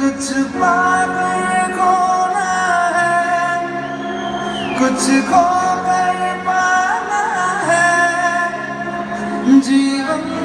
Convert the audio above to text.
कुछ पाक खोना है कुछ खो कर पाना है। जीवन